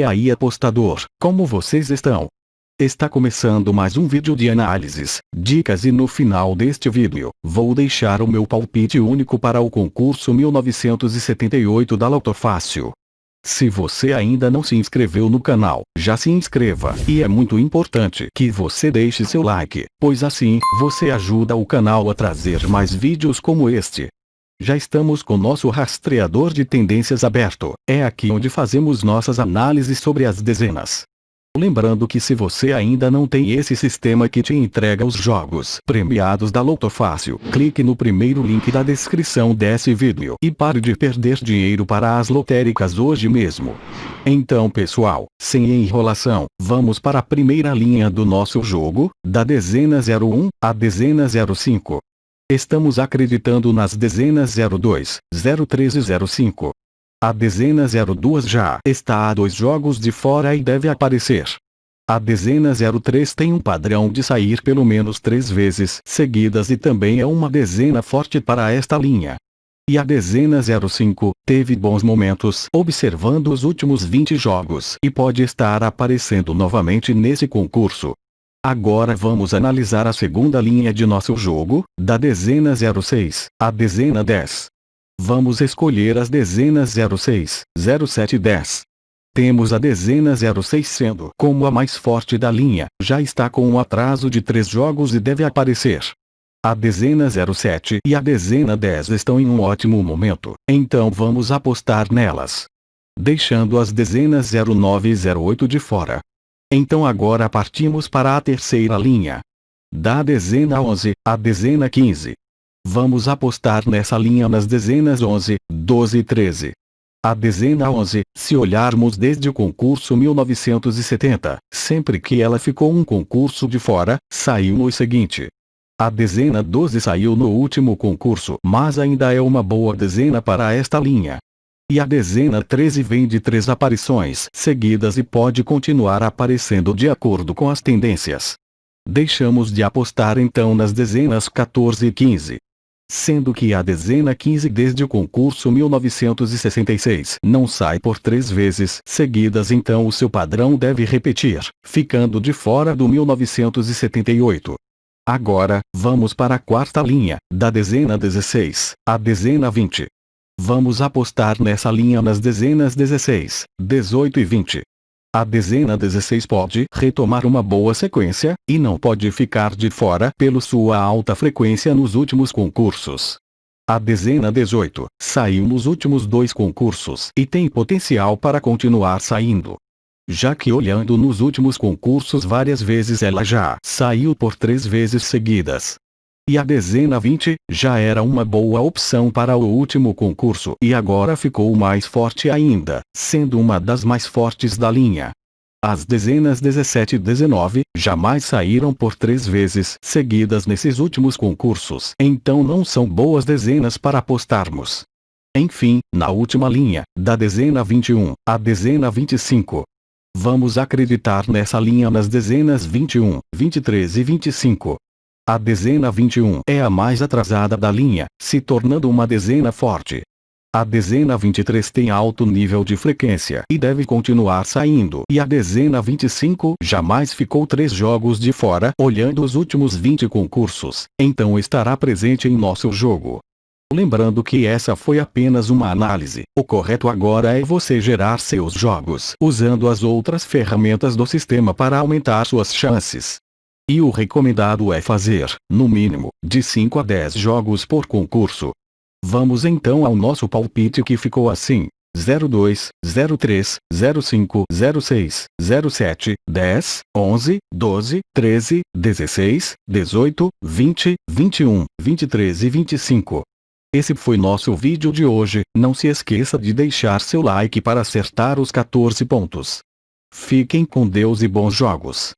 E aí apostador, como vocês estão? Está começando mais um vídeo de análises, dicas e no final deste vídeo, vou deixar o meu palpite único para o concurso 1978 da Loto Fácil. Se você ainda não se inscreveu no canal, já se inscreva. E é muito importante que você deixe seu like, pois assim, você ajuda o canal a trazer mais vídeos como este. Já estamos com nosso rastreador de tendências aberto. É aqui onde fazemos nossas análises sobre as dezenas. Lembrando que se você ainda não tem esse sistema que te entrega os jogos premiados da Loto Fácil, clique no primeiro link da descrição desse vídeo e pare de perder dinheiro para as lotéricas hoje mesmo. Então pessoal, sem enrolação, vamos para a primeira linha do nosso jogo, da dezena 01 à dezena 05. Estamos acreditando nas dezenas 02, 03 e 05. A dezena 02 já está a dois jogos de fora e deve aparecer. A dezena 03 tem um padrão de sair pelo menos três vezes seguidas e também é uma dezena forte para esta linha. E a dezena 05 teve bons momentos observando os últimos 20 jogos e pode estar aparecendo novamente nesse concurso. Agora vamos analisar a segunda linha de nosso jogo, da dezena 06, à dezena 10. Vamos escolher as dezenas 06, 07 e 10. Temos a dezena 06 sendo como a mais forte da linha, já está com um atraso de 3 jogos e deve aparecer. A dezena 07 e a dezena 10 estão em um ótimo momento, então vamos apostar nelas. Deixando as dezenas 09 e 08 de fora. Então agora partimos para a terceira linha. Da dezena 11, à dezena 15. Vamos apostar nessa linha nas dezenas 11, 12 e 13. A dezena 11, se olharmos desde o concurso 1970, sempre que ela ficou um concurso de fora, saiu no seguinte. A dezena 12 saiu no último concurso, mas ainda é uma boa dezena para esta linha. E a dezena 13 vem de três aparições seguidas e pode continuar aparecendo de acordo com as tendências. Deixamos de apostar então nas dezenas 14 e 15. Sendo que a dezena 15 desde o concurso 1966 não sai por três vezes seguidas então o seu padrão deve repetir, ficando de fora do 1978. Agora, vamos para a quarta linha, da dezena 16, à dezena 20. Vamos apostar nessa linha nas dezenas 16, 18 e 20. A dezena 16 pode retomar uma boa sequência, e não pode ficar de fora pelo sua alta frequência nos últimos concursos. A dezena 18 saiu nos últimos dois concursos e tem potencial para continuar saindo. Já que olhando nos últimos concursos várias vezes ela já saiu por três vezes seguidas, e a dezena 20, já era uma boa opção para o último concurso e agora ficou mais forte ainda, sendo uma das mais fortes da linha. As dezenas 17 e 19 jamais saíram por três vezes seguidas nesses últimos concursos, então não são boas dezenas para apostarmos. Enfim, na última linha, da dezena 21 à dezena 25. Vamos acreditar nessa linha nas dezenas 21, 23 e 25, a dezena 21 é a mais atrasada da linha, se tornando uma dezena forte. A dezena 23 tem alto nível de frequência e deve continuar saindo. E a dezena 25 jamais ficou três jogos de fora olhando os últimos 20 concursos, então estará presente em nosso jogo. Lembrando que essa foi apenas uma análise, o correto agora é você gerar seus jogos usando as outras ferramentas do sistema para aumentar suas chances. E o recomendado é fazer, no mínimo, de 5 a 10 jogos por concurso. Vamos então ao nosso palpite que ficou assim. 02, 03, 05, 06, 07, 10, 11, 12, 13, 16, 18, 20, 21, 23 e 25. Esse foi nosso vídeo de hoje, não se esqueça de deixar seu like para acertar os 14 pontos. Fiquem com Deus e bons jogos.